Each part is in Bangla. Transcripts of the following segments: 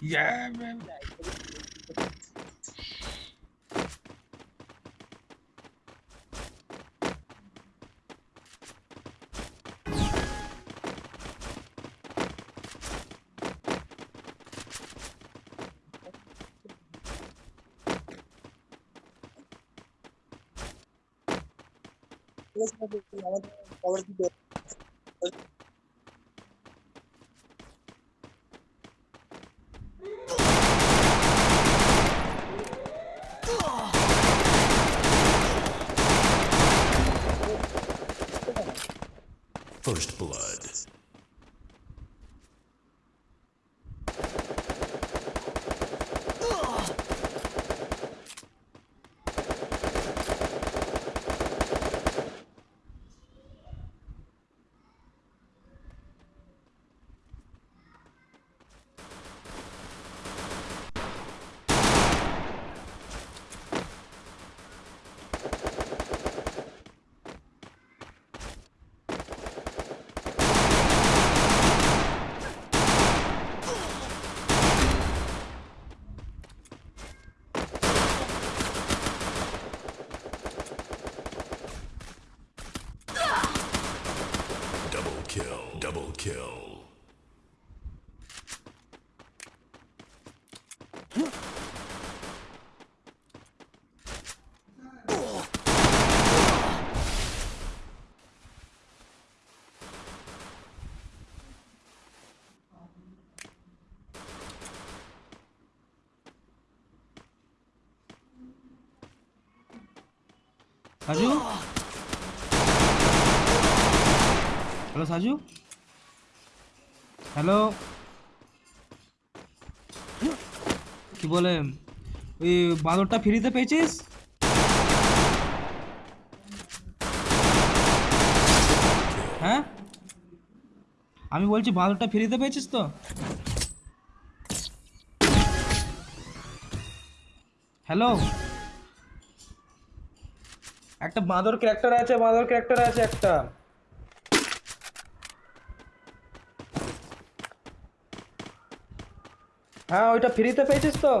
Yeah, man. Let's go. Blood. kill. 사주? 잘 사주? Hello? কি বলে, ওই বাঁদরটা ফ্রিতে পেয়েছিস? হ্যাঁ? আমি বলছি বাঁদরটা ফ্রিতে পেয়েছিস তো? হ্যালো? একটা বাঁদর ক্যারেক্টার আছে, বাঁদর ক্যারেক্টার আছে একটা। হ্যাঁ ওইটা ফ্রিতে পেয়েছিস তো।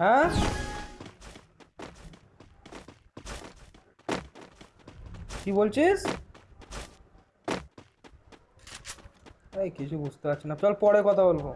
হ্যাঁ? কি বলছিস? এই, কিছু বুঝতে পারছি না। চল পরে কথা বলব।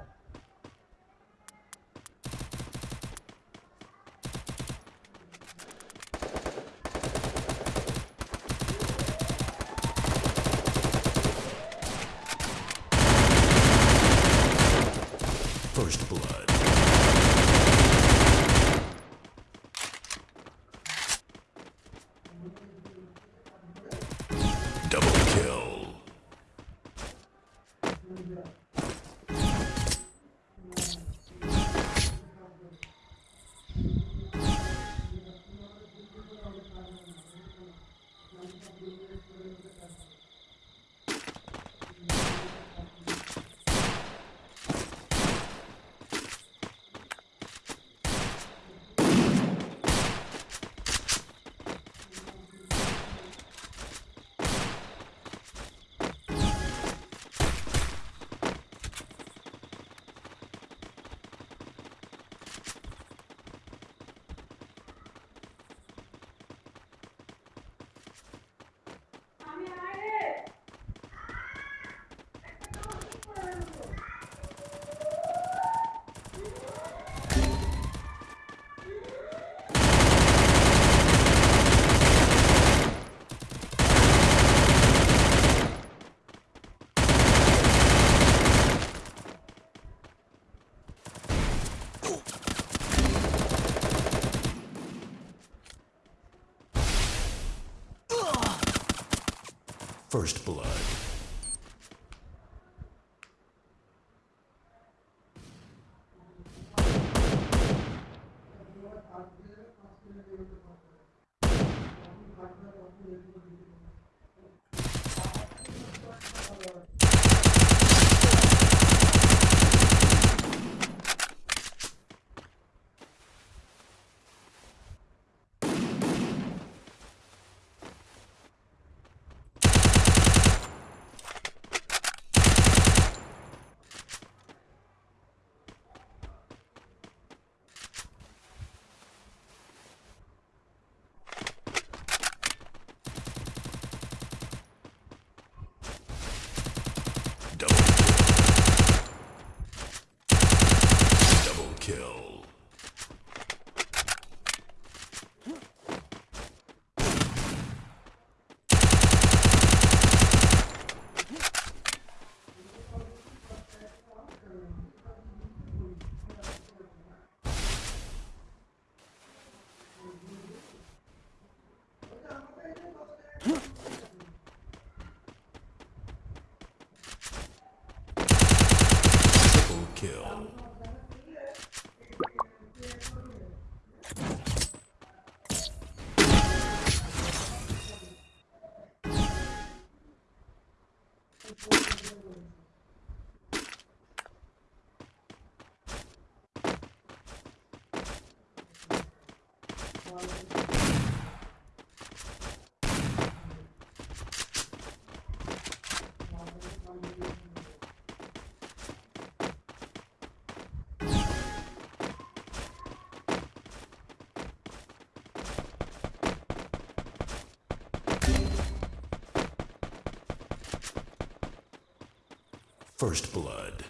First blood. First blood.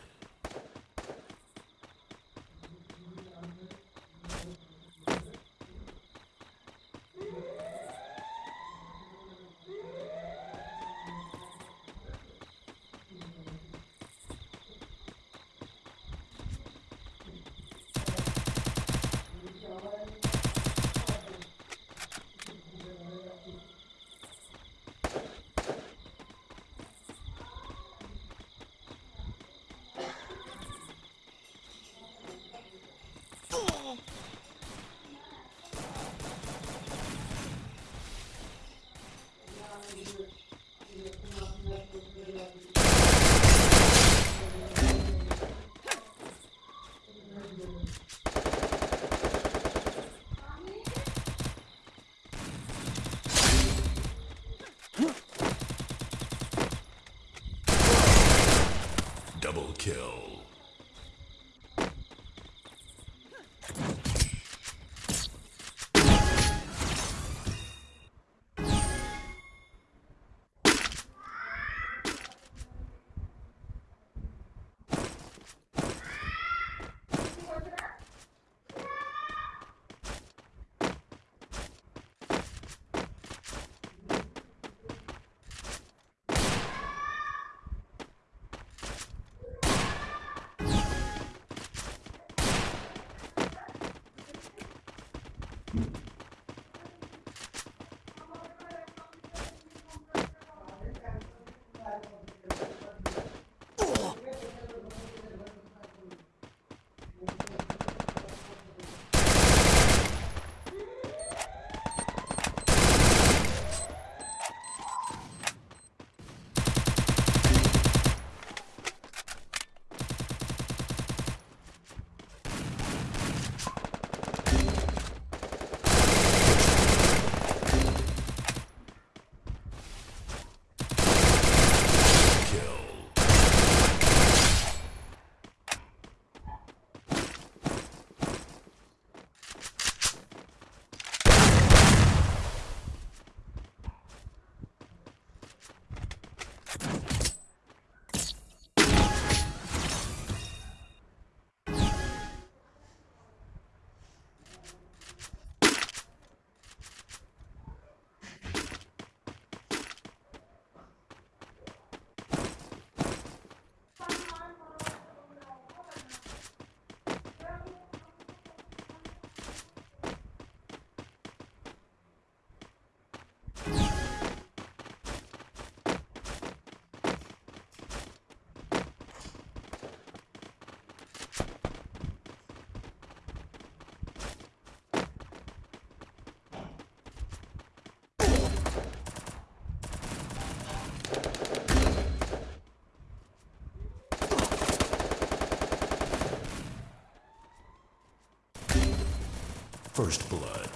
First blood.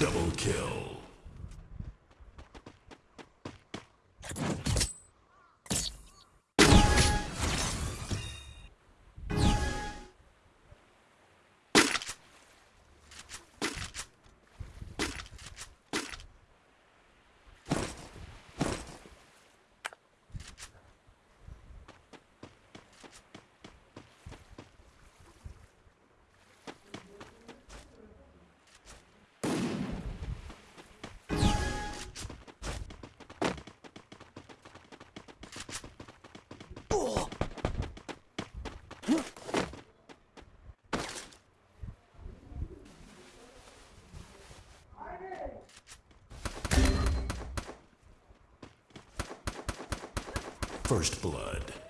Double kill. First blood.